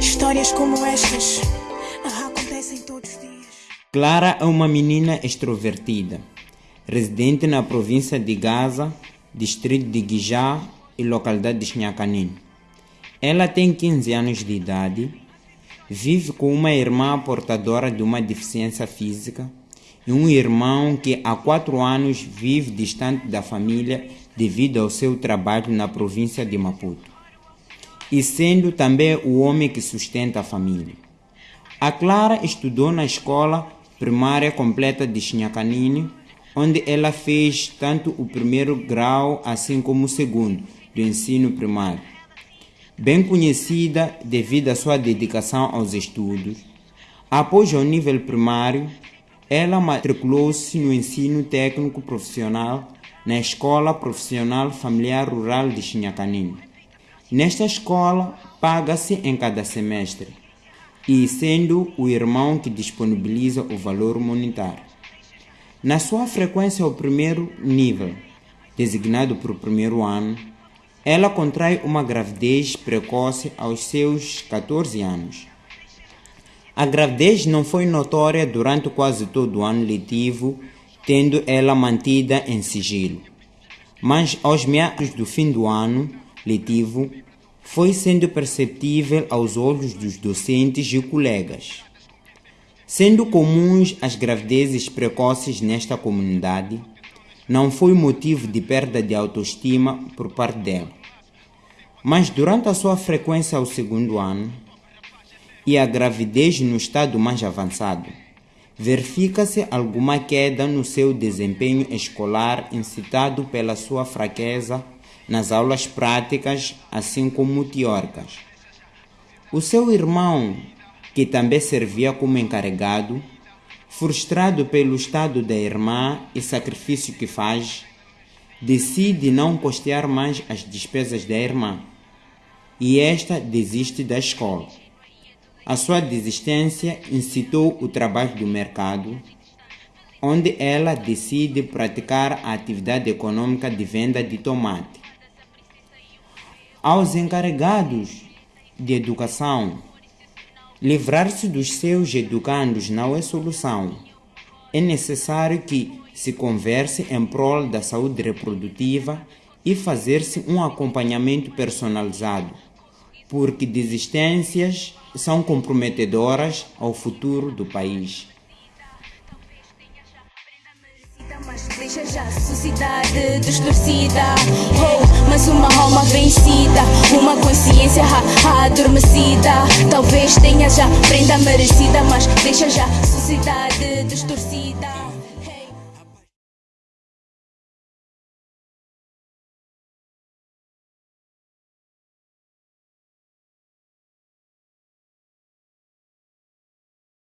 Histórias como estas acontecem todos os dias. Clara é uma menina extrovertida, residente na província de Gaza, distrito de Guijá e localidade de Xinhacanim. Ela tem 15 anos de idade, vive com uma irmã portadora de uma deficiência física e um irmão que há quatro anos vive distante da família devido ao seu trabalho na província de Maputo, e sendo também o homem que sustenta a família. A Clara estudou na escola primária completa de Xinhacanini, onde ela fez tanto o primeiro grau assim como o segundo do ensino primário. Bem conhecida devido à sua dedicação aos estudos, após o nível primário, ela matriculou-se no ensino técnico profissional na Escola Profissional Familiar Rural de Xinhacanini. Nesta escola, paga-se em cada semestre, e sendo o irmão que disponibiliza o valor monetário. Na sua frequência ao primeiro nível, designado para o primeiro ano, ela contrai uma gravidez precoce aos seus 14 anos a gravidez não foi notória durante quase todo o ano letivo, tendo ela mantida em sigilo. Mas aos meados do fim do ano letivo, foi sendo perceptível aos olhos dos docentes e colegas. Sendo comuns as gravidezes precoces nesta comunidade, não foi motivo de perda de autoestima por parte dela. Mas durante a sua frequência ao segundo ano, e a gravidez no estado mais avançado. Verifica-se alguma queda no seu desempenho escolar incitado pela sua fraqueza nas aulas práticas, assim como teóricas. O seu irmão, que também servia como encarregado, frustrado pelo estado da irmã e sacrifício que faz, decide não custear mais as despesas da irmã e esta desiste da escola. A sua desistência incitou o trabalho do mercado, onde ela decide praticar a atividade econômica de venda de tomate. Aos encarregados de educação, livrar-se dos seus educandos não é solução. É necessário que se converse em prol da saúde reprodutiva e fazer-se um acompanhamento personalizado, porque desistências são comprometedoras ao futuro do país. Deixa já sociedade distorcida oh, Mas uma alma vencida Uma consciência adormecida Talvez tenha já prenda merecida Mas deixa já sociedade distorcida